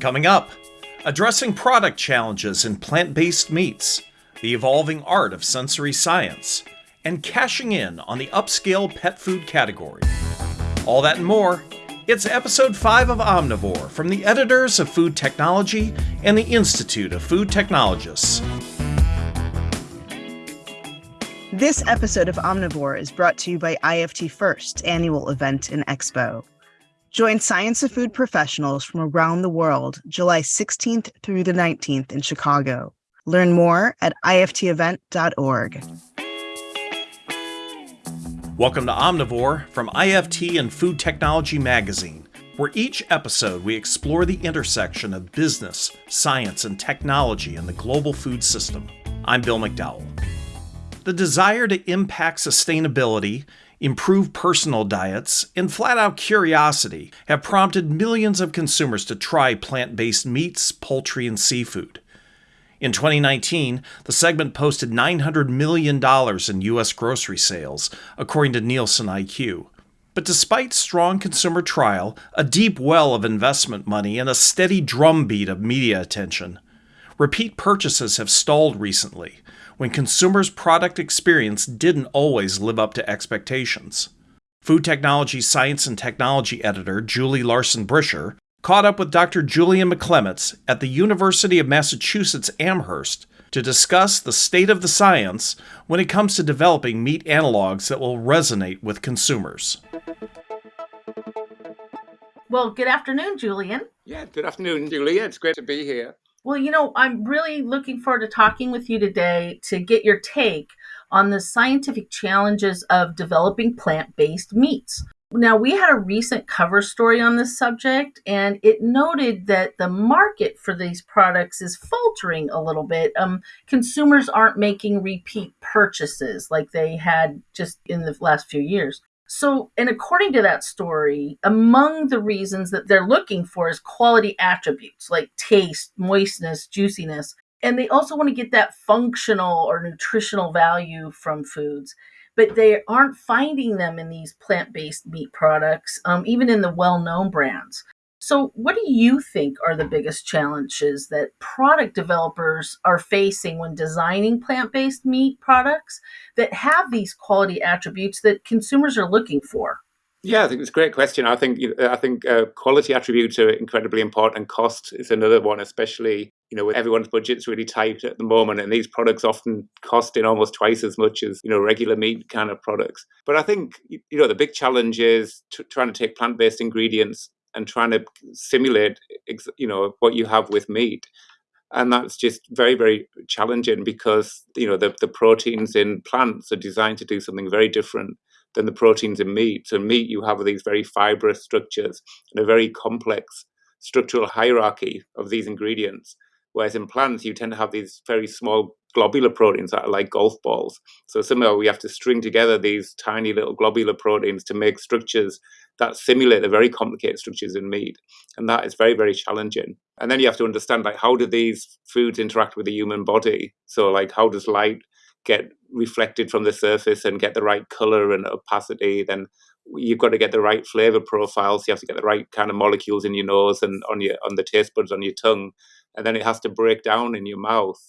Coming up, addressing product challenges in plant based meats, the evolving art of sensory science, and cashing in on the upscale pet food category. All that and more. It's episode 5 of Omnivore from the editors of Food Technology and the Institute of Food Technologists. This episode of Omnivore is brought to you by IFT First annual event and expo. Join Science of Food professionals from around the world July 16th through the 19th in Chicago. Learn more at iftevent.org. Welcome to Omnivore from IFT and Food Technology Magazine, where each episode we explore the intersection of business, science, and technology in the global food system. I'm Bill McDowell. The desire to impact sustainability improved personal diets, and flat out curiosity have prompted millions of consumers to try plant based meats, poultry, and seafood. In 2019, the segment posted $900 million in U.S. grocery sales, according to Nielsen IQ. But despite strong consumer trial, a deep well of investment money, and a steady drumbeat of media attention, repeat purchases have stalled recently, when consumers' product experience didn't always live up to expectations. Food Technology Science and Technology editor Julie Larson Bricher caught up with Dr. Julian McClements at the University of Massachusetts Amherst to discuss the state of the science when it comes to developing meat analogs that will resonate with consumers. Well, good afternoon, Julian. Yeah, good afternoon, Julia. It's great to be here. Well, you know, I'm really looking forward to talking with you today to get your take on the scientific challenges of developing plant based meats. Now, we had a recent cover story on this subject, and it noted that the market for these products is faltering a little bit. Um, consumers aren't making repeat purchases like they had just in the last few years. So, and according to that story, among the reasons that they're looking for is quality attributes like taste, moistness, juiciness. And they also want to get that functional or nutritional value from foods, but they aren't finding them in these plant based meat products, um, even in the well known brands. So, what do you think are the biggest challenges that product developers are facing when designing plant based meat products that have these quality attributes that consumers are looking for? Yeah, I think it's a great question. I think I think uh, quality attributes are incredibly important. And cost is another one, especially you know with everyone's budget's really tight at the moment, and these products often cost in almost twice as much as you know regular meat kind of products. But I think you know the big challenge is t- trying to take plant based ingredients and trying to simulate you know what you have with meat. And that's just very very challenging because you know the, the proteins in plants are designed to do something very different than the proteins in meat. So in meat you have these very fibrous structures and a very complex structural hierarchy of these ingredients whereas in plants you tend to have these very small globular proteins that are like golf balls so somehow we have to string together these tiny little globular proteins to make structures that simulate the very complicated structures in meat. And that is very, very challenging. And then you have to understand like how do these foods interact with the human body? So like how does light get reflected from the surface and get the right color and opacity? Then you've got to get the right flavor profiles. You have to get the right kind of molecules in your nose and on your on the taste buds on your tongue. And then it has to break down in your mouth.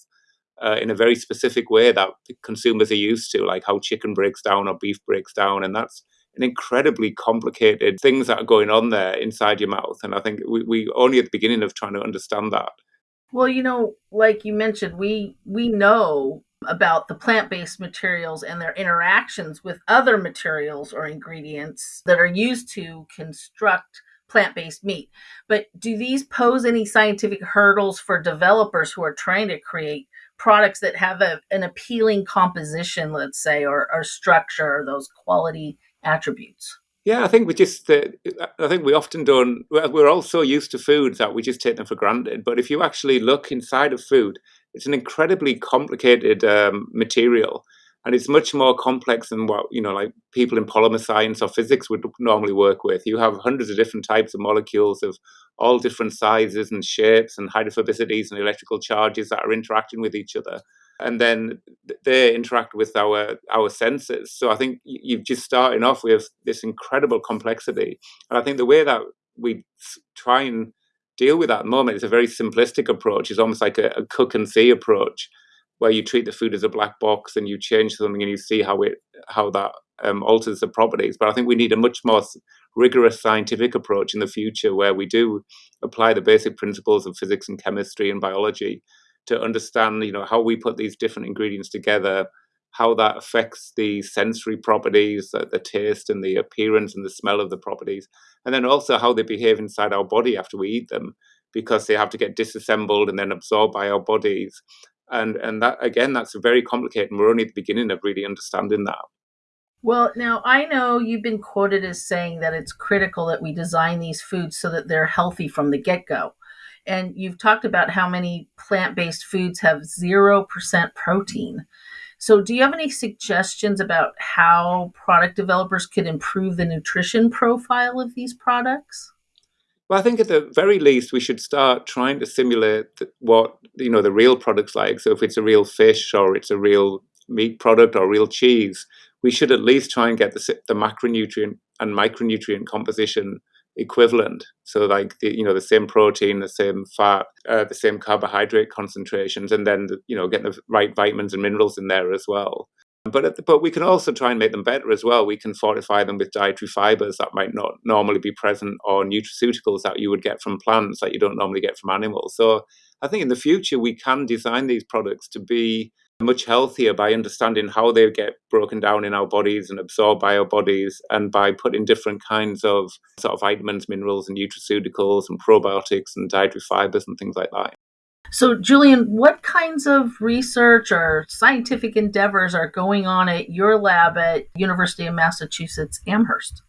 Uh, in a very specific way that consumers are used to, like how chicken breaks down or beef breaks down, and that's an incredibly complicated things that are going on there inside your mouth. And I think we, we only at the beginning of trying to understand that. Well, you know, like you mentioned, we we know about the plant-based materials and their interactions with other materials or ingredients that are used to construct plant-based meat. But do these pose any scientific hurdles for developers who are trying to create products that have a, an appealing composition, let's say, or, or structure, or those quality attributes? Yeah, I think we just, uh, I think we often don't, we're all so used to foods that we just take them for granted. But if you actually look inside of food, it's an incredibly complicated um, material. And it's much more complex than what, you know, like people in polymer science or physics would normally work with. You have hundreds of different types of molecules of all different sizes and shapes and hydrophobicities and electrical charges that are interacting with each other and then they interact with our our senses. So I think you're just starting off with this incredible complexity, and I think the way that we try and deal with that moment. is a very simplistic approach. It's almost like a, a cook and see approach, where you treat the food as a black box and you change something and you see how it how that um, alters the properties. But I think we need a much more rigorous scientific approach in the future, where we do apply the basic principles of physics and chemistry and biology to understand, you know, how we put these different ingredients together how that affects the sensory properties, the, the taste and the appearance and the smell of the properties, and then also how they behave inside our body after we eat them, because they have to get disassembled and then absorbed by our bodies. And and that again, that's a very complicated. And we're only at the beginning of really understanding that. Well, now I know you've been quoted as saying that it's critical that we design these foods so that they're healthy from the get go. And you've talked about how many plant based foods have 0% protein. So, do you have any suggestions about how product developers could improve the nutrition profile of these products? Well, I think at the very least, we should start trying to simulate what you know the real products like. So, if it's a real fish or it's a real meat product or real cheese, we should at least try and get the, the macronutrient and micronutrient composition equivalent. So like the, you know the same protein, the same fat, uh, the same carbohydrate concentrations, and then the, you know getting the right vitamins and minerals in there as well. But the, but we can also try and make them better as well. We can fortify them with dietary fibers that might not normally be present, or nutraceuticals that you would get from plants that you don't normally get from animals. So I think in the future we can design these products to be much healthier by understanding how they get broken down in our bodies and absorbed by our bodies and by putting different kinds of sort of vitamins, minerals, and nutraceuticals and probiotics and dietary fibers and things like that. So, Julian, what kinds of research or scientific endeavors are going on at your lab at University of Massachusetts Amherst?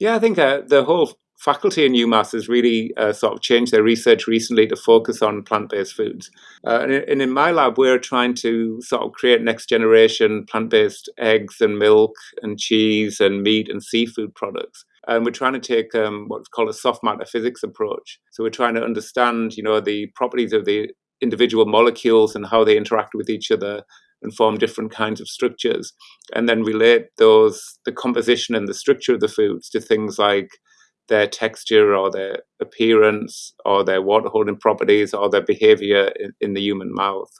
Yeah, I think uh, the whole faculty in UMass has really uh, sort of changed their research recently to focus on plant-based foods. Uh, and, and, in my lab, we're trying to sort of create next generation plant-based eggs and milk and cheese and meat and seafood products. And we're trying to take um, what's called a soft matter physics approach. So we're trying to understand, you know, the properties of the individual molecules and how they interact with each other and form different kinds of structures, and then relate those the composition and the structure of the foods to things like their texture or their appearance or their water holding properties or their behavior in, in, the human mouth.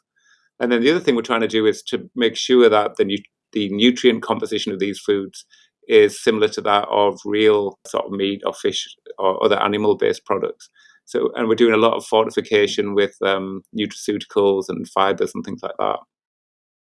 And then the other thing we're trying to do is to make sure that the, nu- the nutrient composition of these foods is similar to that of real sort of meat or fish or other animal based products. So, and we're doing a lot of fortification with um, nutraceuticals and fibers and things like that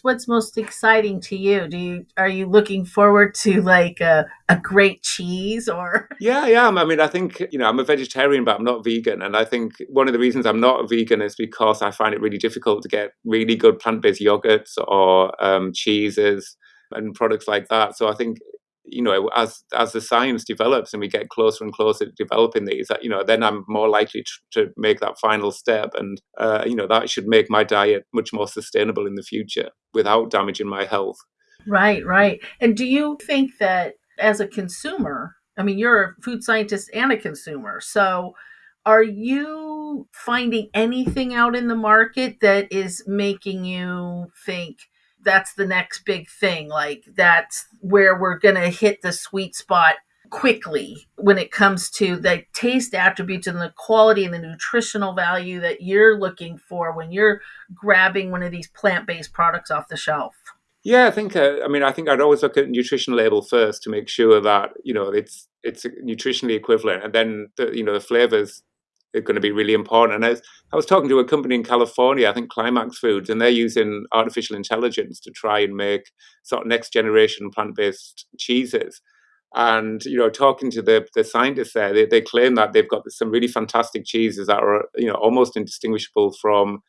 what's most exciting to you? Do you are you looking forward to like a, a great cheese or? Yeah, yeah. I mean, I think you know I'm a vegetarian, but I'm not vegan, and I think one of the reasons I'm not a vegan is because I find it really difficult to get really good plant-based yogurts or um, cheeses and products like that. So I think you know, as as the science develops and we get closer and closer to developing these, you know, then I'm more likely to, to make that final step, and uh, you know, that should make my diet much more sustainable in the future without damaging my health. Right, right. And do you think that as a consumer, I mean, you're a food scientist and a consumer, so are you finding anything out in the market that is making you think? That's the next big thing. Like that's where we're going to hit the sweet spot quickly when it comes to the taste attributes and the quality and the nutritional value that you're looking for when you're grabbing one of these plant-based products off the shelf. Yeah, I think. Uh, I mean, I think I'd always look at nutrition label first to make sure that you know it's it's nutritionally equivalent, and then the, you know the flavors are going to be really important. And I was, I was talking to a company in California, I think Climax Foods, and they're using artificial intelligence to try and make sort of next generation plant based cheeses. And you know, talking to the the scientists there, they, they claim that they've got some really fantastic cheeses that are you know almost indistinguishable from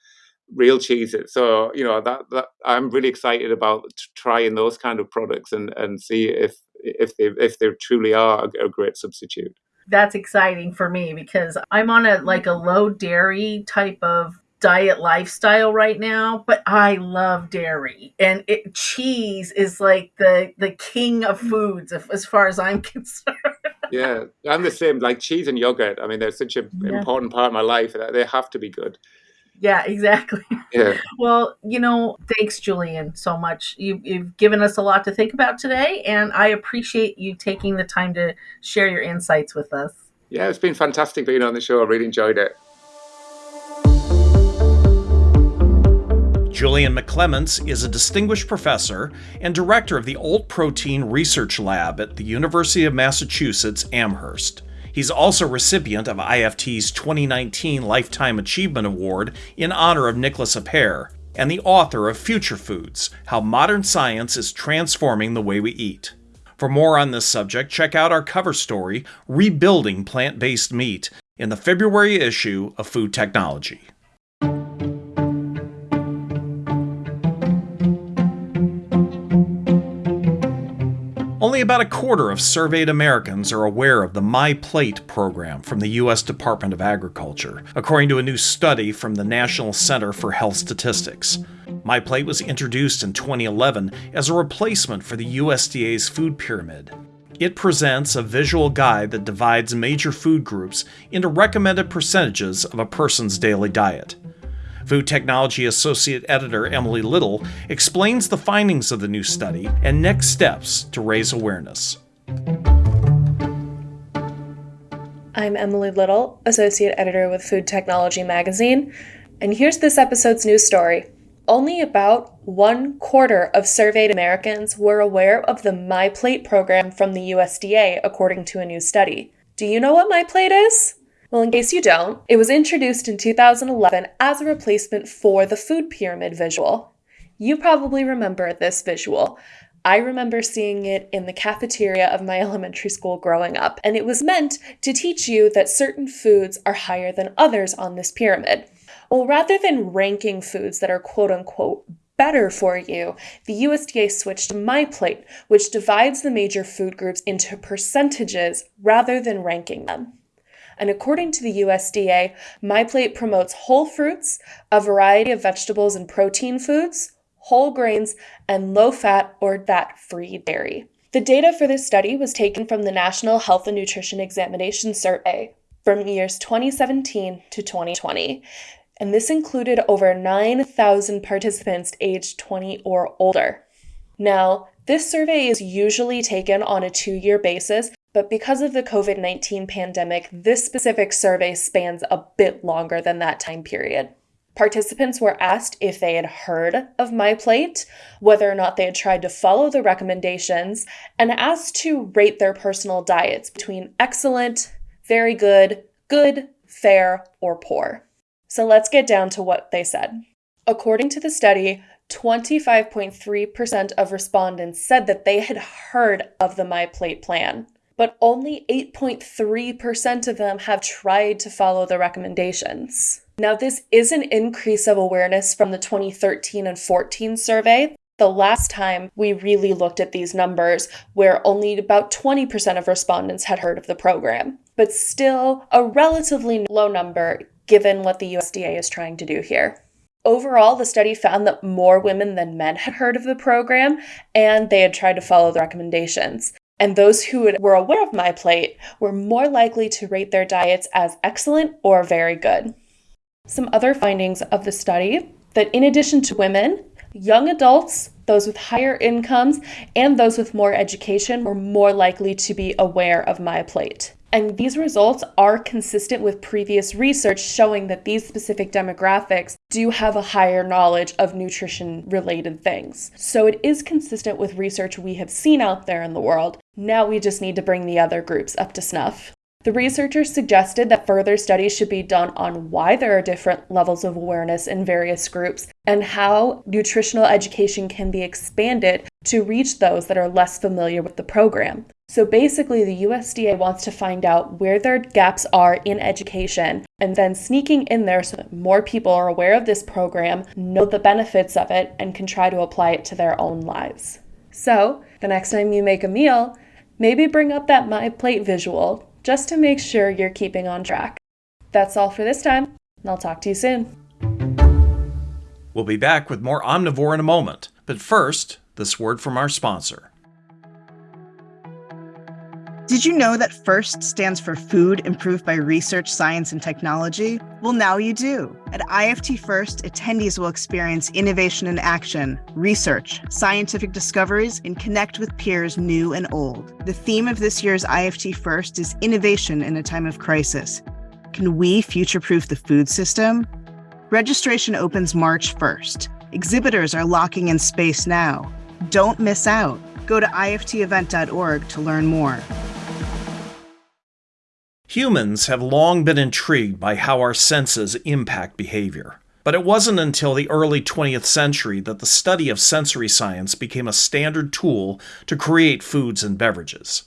real cheeses. So you know that, that I'm really excited about trying those kind of products and and see if if they if they truly are a great substitute that's exciting for me because I'm on a like a low dairy type of diet lifestyle right now but i love dairy. And it, cheese is like the the king of foods as far as i'm concerned. Yeah i'm the same like cheese and yogurt i mean they're such an yeah. important part of my life that they have to be good yeah, exactly. Yeah. Well, you know, thanks, Julian, so much. You, you've given us a lot to think about today, and I appreciate you taking the time to share your insights with us. Yeah, it's been fantastic being on the show. I really enjoyed it. Julian McClements is a distinguished professor and director of the Old Protein Research Lab at the University of Massachusetts Amherst. He's also recipient of IFT's 2019 Lifetime Achievement Award in honor of Nicholas Appert, and the author of Future Foods How Modern Science is Transforming the Way We Eat. For more on this subject, check out our cover story, Rebuilding Plant Based Meat, in the February issue of Food Technology. About a quarter of surveyed Americans are aware of the My Plate program from the U.S. Department of Agriculture, according to a new study from the National Center for Health Statistics. My Plate was introduced in 2011 as a replacement for the USDA's food pyramid. It presents a visual guide that divides major food groups into recommended percentages of a person's daily diet. Food Technology Associate Editor Emily Little explains the findings of the new study and next steps to raise awareness. I'm Emily Little, Associate Editor with Food Technology Magazine, and here's this episode's news story. Only about one quarter of surveyed Americans were aware of the MyPlate program from the USDA, according to a new study. Do you know what MyPlate is? Well, in case you don't, it was introduced in 2011 as a replacement for the food pyramid visual. You probably remember this visual. I remember seeing it in the cafeteria of my elementary school growing up, and it was meant to teach you that certain foods are higher than others on this pyramid. Well, rather than ranking foods that are quote unquote better for you, the USDA switched to MyPlate, which divides the major food groups into percentages rather than ranking them. And according to the USDA, MyPlate promotes whole fruits, a variety of vegetables and protein foods, whole grains, and low fat or fat free dairy. The data for this study was taken from the National Health and Nutrition Examination Survey from years 2017 to 2020. And this included over 9,000 participants aged 20 or older. Now, this survey is usually taken on a two year basis, but because of the COVID 19 pandemic, this specific survey spans a bit longer than that time period. Participants were asked if they had heard of MyPlate, whether or not they had tried to follow the recommendations, and asked to rate their personal diets between excellent, very good, good, fair, or poor. So let's get down to what they said. According to the study, 25.3% of respondents said that they had heard of the MyPlate plan but only 8.3% of them have tried to follow the recommendations. Now, this is an increase of awareness from the 2013 and 14 survey. The last time we really looked at these numbers, where only about 20% of respondents had heard of the program, but still a relatively low number given what the USDA is trying to do here. Overall, the study found that more women than men had heard of the program and they had tried to follow the recommendations. And those who were aware of my plate were more likely to rate their diets as excellent or very good. Some other findings of the study that in addition to women, young adults, those with higher incomes, and those with more education were more likely to be aware of my plate. And these results are consistent with previous research showing that these specific demographics do have a higher knowledge of nutrition related things. So it is consistent with research we have seen out there in the world. Now we just need to bring the other groups up to snuff. The researchers suggested that further studies should be done on why there are different levels of awareness in various groups and how nutritional education can be expanded to reach those that are less familiar with the program. So basically, the USDA wants to find out where their gaps are in education and then sneaking in there so that more people are aware of this program, know the benefits of it, and can try to apply it to their own lives. So, the next time you make a meal, maybe bring up that My Plate visual just to make sure you're keeping on track. That's all for this time, and I'll talk to you soon. We'll be back with more Omnivore in a moment, but first, this word from our sponsor. Did you know that FIRST stands for Food Improved by Research, Science, and Technology? Well, now you do. At IFT FIRST, attendees will experience innovation in action, research, scientific discoveries, and connect with peers new and old. The theme of this year's IFT FIRST is Innovation in a Time of Crisis. Can we future proof the food system? Registration opens March 1st. Exhibitors are locking in space now. Don't miss out. Go to iftevent.org to learn more. Humans have long been intrigued by how our senses impact behavior. But it wasn't until the early 20th century that the study of sensory science became a standard tool to create foods and beverages.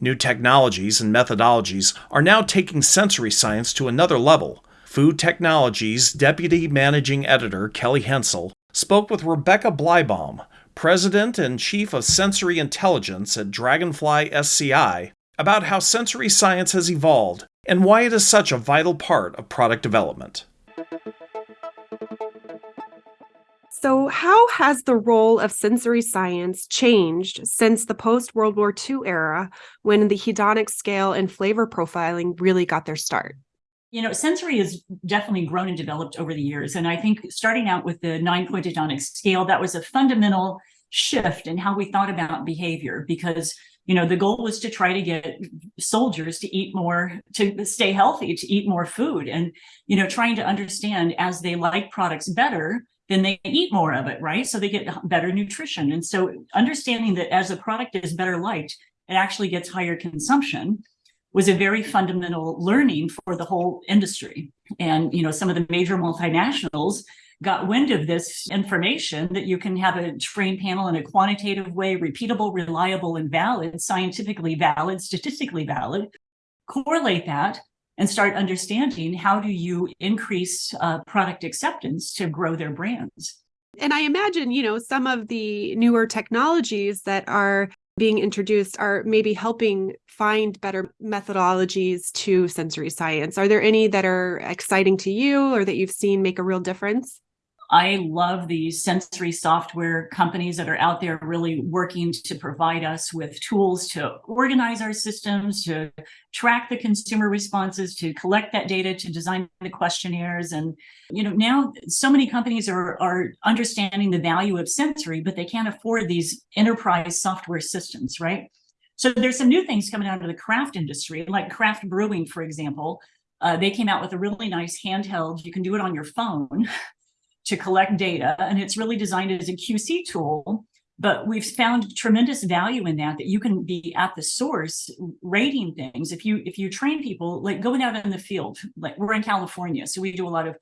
New technologies and methodologies are now taking sensory science to another level. Food Technologies Deputy Managing Editor Kelly Hensel spoke with Rebecca Bleibaum, President and Chief of Sensory Intelligence at Dragonfly SCI, about how sensory science has evolved and why it is such a vital part of product development. So, how has the role of sensory science changed since the post World War II era when the hedonic scale and flavor profiling really got their start? You know, sensory has definitely grown and developed over the years. And I think starting out with the nine point hedonic scale, that was a fundamental shift in how we thought about behavior because you know the goal was to try to get soldiers to eat more to stay healthy to eat more food and you know trying to understand as they like products better then they eat more of it right? So they get better nutrition. And so understanding that as a product is better liked it actually gets higher consumption was a very fundamental learning for the whole industry. And you know some of the major multinationals got wind of this information that you can have a trained panel in a quantitative way, repeatable, reliable, and valid, scientifically valid, statistically valid, correlate that and start understanding how do you increase uh, product acceptance to grow their brands. And I imagine, you know, some of the newer technologies that are being introduced are maybe helping find better methodologies to sensory science. Are there any that are exciting to you or that you've seen make a real difference? I love the sensory software companies that are out there really working to provide us with tools to organize our systems, to track the consumer responses, to collect that data, to design the questionnaires. And, you know, now so many companies are, are understanding the value of sensory, but they can't afford these enterprise software systems, right? So there's some new things coming out of the craft industry, like craft brewing, for example. Uh, they came out with a really nice handheld. You can do it on your phone to collect data, and it's really designed as a QC tool. But we've found tremendous value in that, that you can be at the source rating things. If you if you train people, like going out in the field, like we're in California, so we do a lot of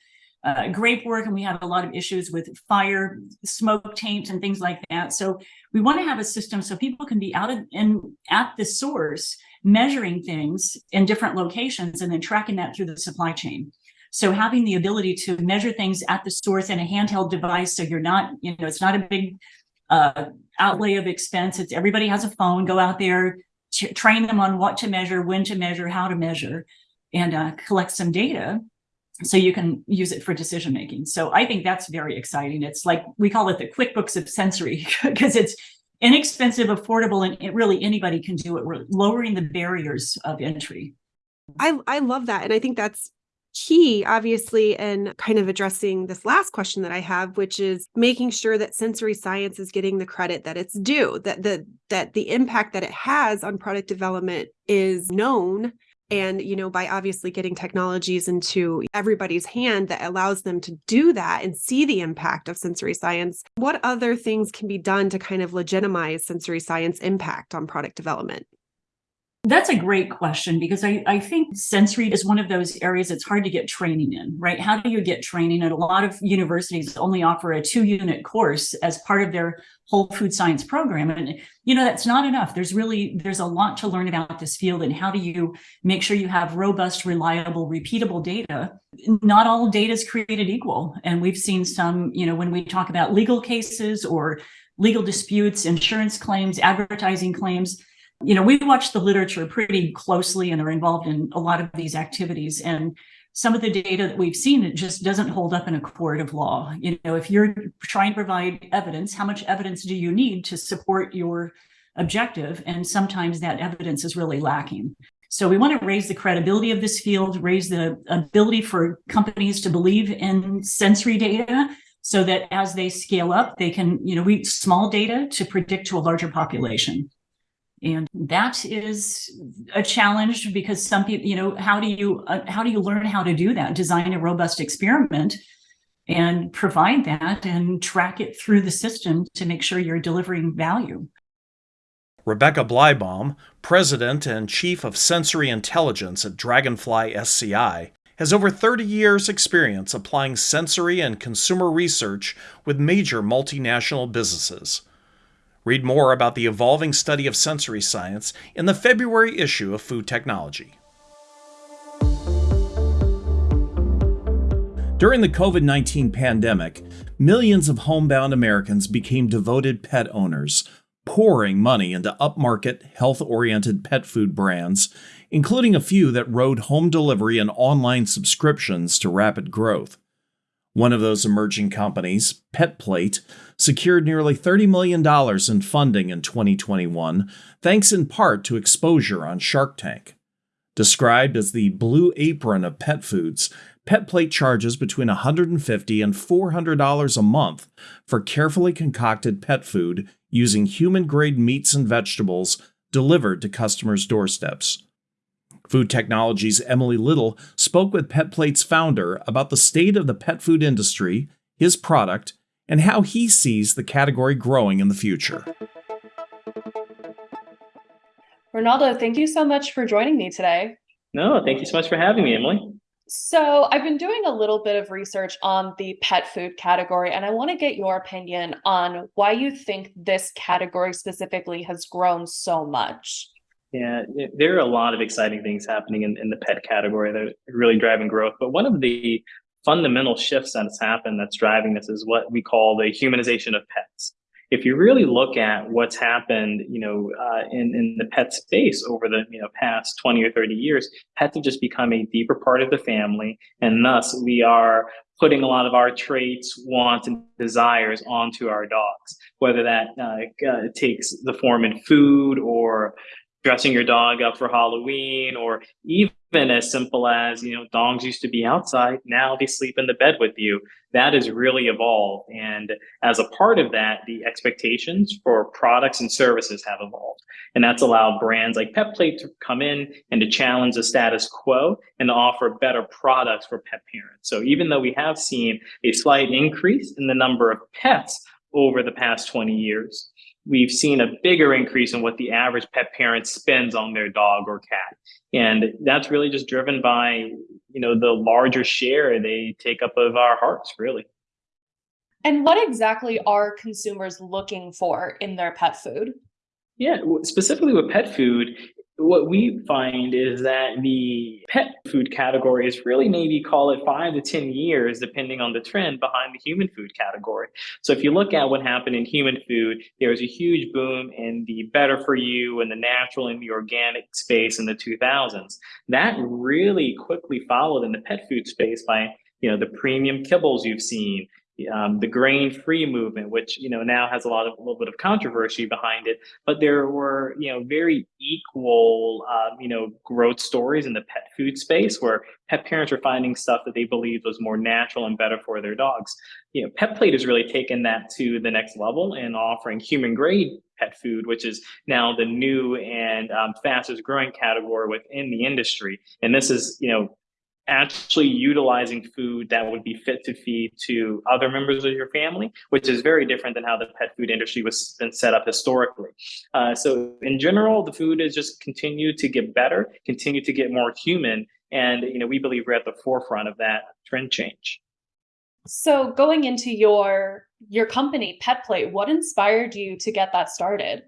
uh, grape work and we have a lot of issues with fire, smoke taint and things like that. So we want to have a system so people can be out of, and at the source measuring things in different locations and then tracking that through the supply chain. So having the ability to measure things at the source in a handheld device, so you're not, you know, it's not a big uh, outlay of expense. It's everybody has a phone. Go out there, train them on what to measure, when to measure, how to measure, and uh, collect some data so you can use it for decision making. So I think that's very exciting. It's like we call it the QuickBooks of sensory because it's inexpensive, affordable, and it really anybody can do it. We're lowering the barriers of entry. I I love that, and I think that's key, obviously, in kind of addressing this last question that I have, which is making sure that sensory science is getting the credit that it's due, that the that the impact that it has on product development is known. And, you know, by obviously getting technologies into everybody's hand that allows them to do that and see the impact of sensory science, what other things can be done to kind of legitimize sensory science impact on product development? That's a great question because I, I think sensory is one of those areas that's hard to get training in, right? How do you get training? And a lot of universities only offer a two unit course as part of their whole food science program. And, you know, that's not enough. There's really, there's a lot to learn about this field and how do you make sure you have robust, reliable, repeatable data? Not all data is created equal. And we've seen some, you know, when we talk about legal cases or legal disputes, insurance claims, advertising claims, you know, we watch the literature pretty closely and are involved in a lot of these activities. And some of the data that we've seen, it just doesn't hold up in a court of law. You know, if you're trying to provide evidence, how much evidence do you need to support your objective? And sometimes that evidence is really lacking. So we want to raise the credibility of this field, raise the ability for companies to believe in sensory data so that as they scale up, they can, you know, we small data to predict to a larger population. And that is a challenge because some people, you know, how do you uh, how do you learn how to do that? Design a robust experiment and provide that and track it through the system to make sure you're delivering value. Rebecca Bleibaum, President and Chief of Sensory Intelligence at Dragonfly SCI, has over 30 years' experience applying sensory and consumer research with major multinational businesses. Read more about the evolving study of sensory science in the February issue of Food Technology. During the COVID 19 pandemic, millions of homebound Americans became devoted pet owners, pouring money into upmarket, health oriented pet food brands, including a few that rode home delivery and online subscriptions to rapid growth. One of those emerging companies, PetPlate, secured nearly $30 million in funding in 2021, thanks in part to exposure on Shark Tank. Described as the blue apron of pet foods, PetPlate charges between 150 and $400 a month for carefully concocted pet food using human grade meats and vegetables delivered to customers' doorsteps. Food Technology's Emily Little spoke with PetPlate's founder about the state of the pet food industry, his product, and how he sees the category growing in the future. Renaldo, thank you so much for joining me today. No, thank you so much for having me, Emily. So, I've been doing a little bit of research on the pet food category, and I want to get your opinion on why you think this category specifically has grown so much. Yeah, there are a lot of exciting things happening in, in the pet category that are really driving growth. But one of the fundamental shifts that's happened that's driving this is what we call the humanization of pets if you really look at what's happened, you know, uh, in in the pet space over the you know past twenty or thirty years, pets have just become a deeper part of the family, and thus we are putting a lot of our traits, wants, and desires onto our dogs. Whether that uh, uh, takes the form in food or dressing your dog up for Halloween, or even as simple as you know dogs used to be outside now they sleep in the bed with you. That has really evolved and as a part of that the expectations for products and services have evolved. And that's allowed brands like petplate to come in and to challenge the status quo and offer better products for pet parents. So even though we have seen a slight increase in the number of pets over the past 20 years we've seen a bigger increase in what the average pet parent spends on their dog or cat. And that's really just driven by you know the larger share they take up of our hearts really. And what exactly are consumers looking for in their pet food? Yeah specifically with pet food what we find is that the pet food category is really maybe call it five to 10 years, depending on the trend behind the human food category. So if you look at what happened in human food, there was a huge boom in the better for you and the natural and the organic space in the 2000s. That really quickly followed in the pet food space by you know the premium kibbles you've seen um, the grain-free movement, which you know now has a lot of a little bit of controversy behind it, but there were you know very equal um, you know growth stories in the pet food space where pet parents were finding stuff that they believed was more natural and better for their dogs. You know, PetPlate has really taken that to the next level and offering human-grade pet food, which is now the new and um, fastest growing category within the industry. And this is, you know, actually utilizing food that would be fit to feed to other members of your family, which is very different than how the pet food industry was been set up historically. Uh, so in general, the food has just continued to get better, continue to get more human, and you know we believe we're at the forefront of that trend change. So going into your your company, PetPlate, what inspired you to get that started?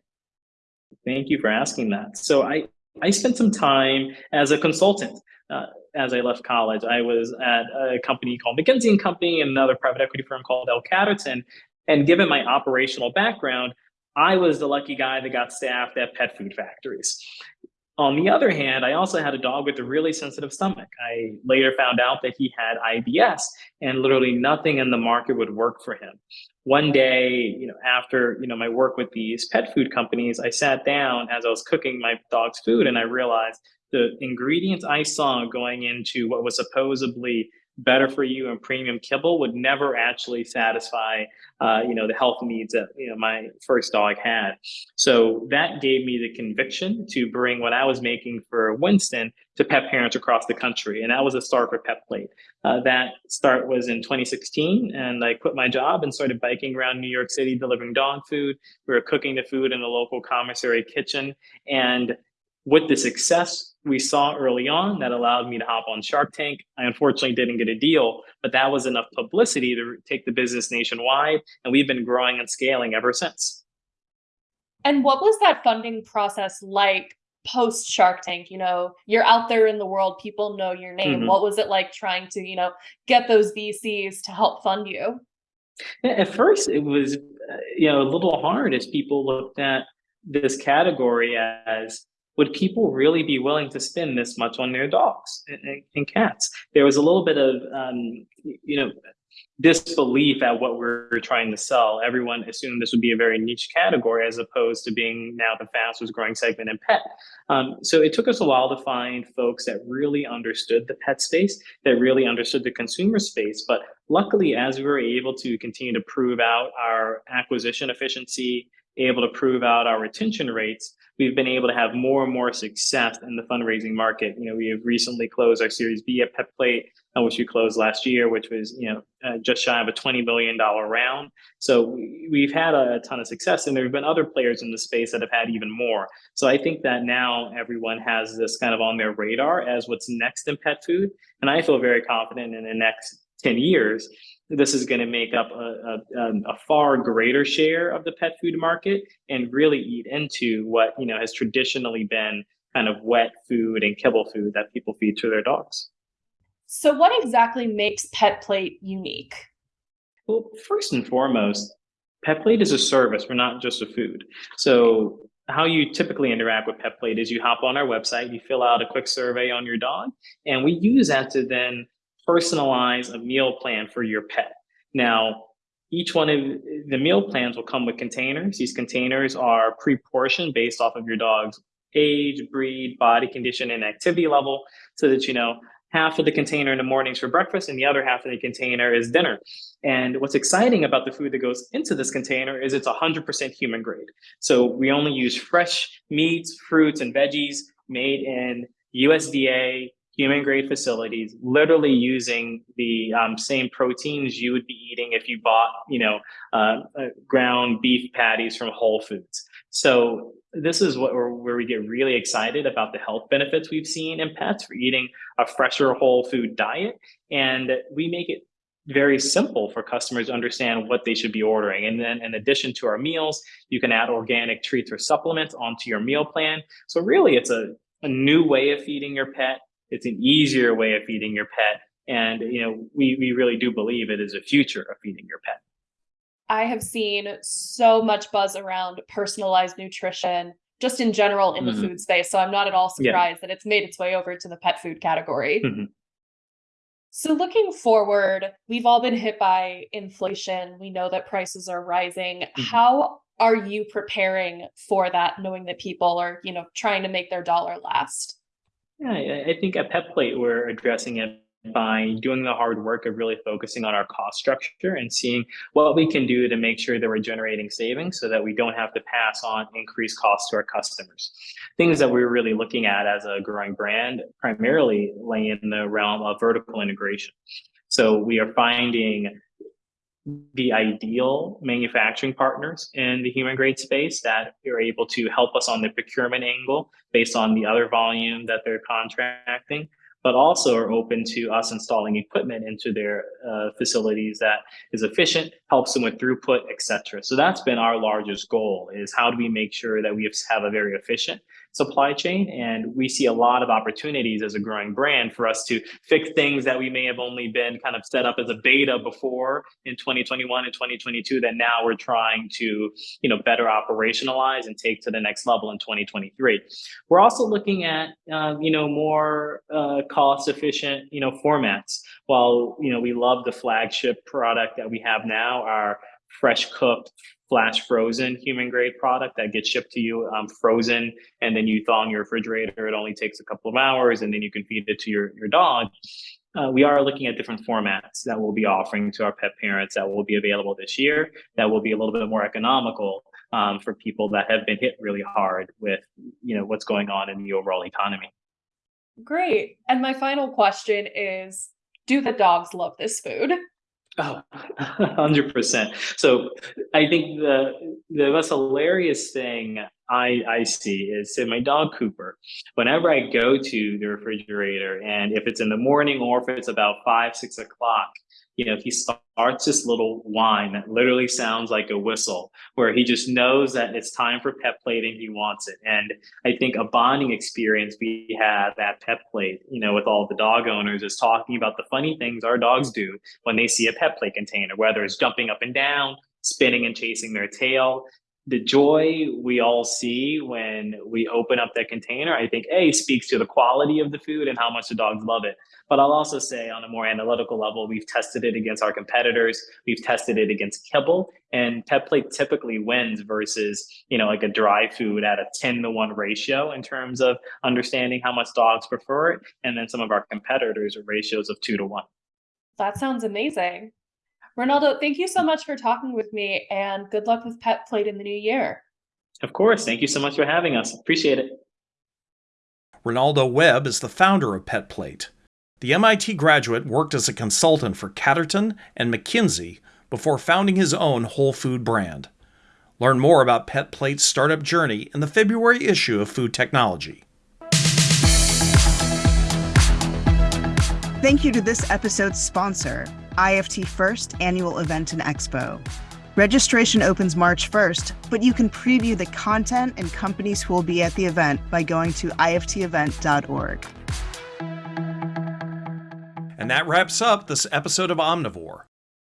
Thank you for asking that. So I I spent some time as a consultant. Uh, as I left college. I was at a company called McKinsey and Company and another private equity firm called L Catterton. And given my operational background, I was the lucky guy that got staffed at pet food factories. On the other hand, I also had a dog with a really sensitive stomach. I later found out that he had IBS and literally nothing in the market would work for him. One day, you know, after, you know, my work with these pet food companies, I sat down as I was cooking my dog's food and I realized the ingredients I saw going into what was supposedly better for you and premium kibble would never actually satisfy uh, you know the health needs that you know my first dog had. So that gave me the conviction to bring what i was making for winston to pet parents across the country and that was a start for pet plate. Uh, that start was in 2016 and i quit my job and started biking around new york city delivering dog food. We were cooking the food in a local commissary kitchen and with the success we saw early on that allowed me to hop on Shark Tank. I unfortunately didn't get a deal, but that was enough publicity to take the business nationwide. And we've been growing and scaling ever since. And what was that funding process like post Shark Tank? You know, you're out there in the world, people know your name. Mm-hmm. What was it like trying to, you know, get those VCs to help fund you? At first, it was, uh, you know, a little hard as people looked at this category as would people really be willing to spend this much on their dogs and, and cats? There was a little bit of, um, you know, disbelief at what we're trying to sell. Everyone assumed this would be a very niche category as opposed to being now the fastest growing segment in pet. Um, so it took us a while to find folks that really understood the pet space, that really understood the consumer space. But luckily, as we were able to continue to prove out our acquisition efficiency, able to prove out our retention rates, we've been able to have more and more success in the fundraising market. You know, we have recently closed our Series B at Pet Plate, uh, which we closed last year, which was you know uh, just shy of a twenty billion dollar round. So we've had a ton of success, and there have been other players in the space that have had even more. So I think that now everyone has this kind of on their radar as what's next in pet food, and I feel very confident in the next 10 years, this is going to make up a, a, um, a, far greater share of the pet food market and really eat into what you know has traditionally been kind of wet food and kibble food that people feed to their dogs. So, what exactly makes Pet Plate unique? Well, first and foremost, Pet Plate is a service. We're not just a food. So, how you typically interact with Pet Plate is you hop on our website, you fill out a quick survey on your dog, and we use that to then personalize a meal plan for your pet. Now, each one of the meal plans will come with containers. These containers are pre-portioned based off of your dog's age, breed, body condition, and activity level so that you know half of the container in the mornings for breakfast and the other half of the container is dinner. And what's exciting about the food that goes into this container is it's 100% human grade. So we only use fresh meats, fruits, and veggies made in USDA human grade facilities, literally using the um, same proteins you would be eating if you bought, you know, uh, uh, ground beef patties from Whole Foods. So this is what where we get really excited about the health benefits we've seen in pets for eating a fresher whole food diet, and we make it very simple for customers to understand what they should be ordering. And then in addition to our meals, you can add organic treats or supplements onto your meal plan. So really it's a, a new way of feeding your pet it's an easier way of feeding your pet. And, you know, we, we really do believe it is a future of feeding your pet. I have seen so much buzz around personalized nutrition just in general in mm-hmm. the food space. So I'm not at all surprised yeah. that it's made its way over to the pet food category. Mm-hmm. So, looking forward, we've all been hit by inflation. We know that prices are rising. Mm-hmm. How are you preparing for that, knowing that people are, you know, trying to make their dollar last? Yeah, I think at Pet Plate, we're addressing it by doing the hard work of really focusing on our cost structure and seeing what we can do to make sure that we're generating savings so that we don't have to pass on increased costs to our customers. Things that we're really looking at as a growing brand primarily lay in the realm of vertical integration. So we are finding the ideal manufacturing partners in the human grade space that are able to help us on the procurement angle based on the other volume that they're contracting, but also are open to us installing equipment into their uh, facilities that is efficient, helps them with throughput, et cetera. So that's been our largest goal is how do we make sure that we have a very efficient supply chain. And we see a lot of opportunities as a growing brand for us to fix things that we may have only been kind of set up as a beta before in 2021 and 2022 that now we're trying to, you know, better operationalize and take to the next level in 2023. We're also looking at, uh, you know, more uh, cost efficient, you know, formats. While, you know, we love the flagship product that we have now, our fresh cooked flash frozen human grade product that gets shipped to you um, frozen and then you thaw in your refrigerator it only takes a couple of hours and then you can feed it to your, your dog. Uh, we are looking at different formats that we'll be offering to our pet parents that will be available this year that will be a little bit more economical um, for people that have been hit really hard with you know what's going on in the overall economy. Great. And my final question is do the dogs love this food Oh, 100%. So I think the the most hilarious thing I, I see is say my dog Cooper, whenever I go to the refrigerator and if it's in the morning or if it's about five, six o'clock, you know, he starts this little whine that literally sounds like a whistle, where he just knows that it's time for pet plate and he wants it. And I think a bonding experience we have at Pet Plate, you know, with all the dog owners is talking about the funny things our dogs do when they see a pet plate container, whether it's jumping up and down, spinning and chasing their tail. The joy we all see when we open up that container, I think, A, speaks to the quality of the food and how much the dogs love it. But I'll also say on a more analytical level, we've tested it against our competitors. We've tested it against kibble and pet plate typically wins versus, you know, like a dry food at a 10 to 1 ratio in terms of understanding how much dogs prefer it. And then some of our competitors are ratios of two to one. That sounds amazing. Renaldo, thank you so much for talking with me and good luck with Pet Plate in the new year. Of course. Thank you so much for having us. Appreciate it. Renaldo Webb is the founder of Pet Plate. The MIT graduate worked as a consultant for Catterton and McKinsey before founding his own whole food brand. Learn more about Pet Plate's startup journey in the February issue of Food Technology. Thank you to this episode's sponsor, IFT First Annual Event and Expo. Registration opens March 1st, but you can preview the content and companies who will be at the event by going to iftevent.org. And that wraps up this episode of Omnivore.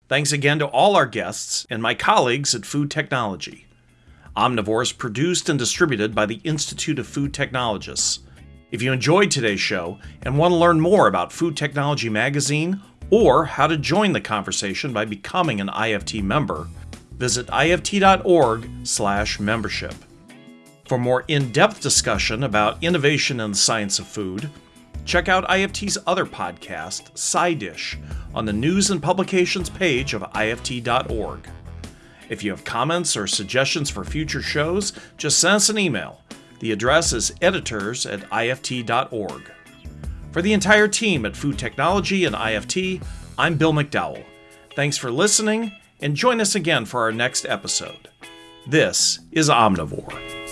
Thanks again to all our guests and my colleagues at Food Technology. Omnivore is produced and distributed by the Institute of Food Technologists. If you enjoyed today's show and want to learn more about Food Technology Magazine or how to join the conversation by becoming an IFT member, visit ift.org/membership. For more in-depth discussion about innovation in the science of food, Check out IFT's other podcast, Side Dish, on the news and publications page of IFT.org. If you have comments or suggestions for future shows, just send us an email. The address is editors at IFT.org. For the entire team at Food Technology and IFT, I'm Bill McDowell. Thanks for listening, and join us again for our next episode. This is Omnivore.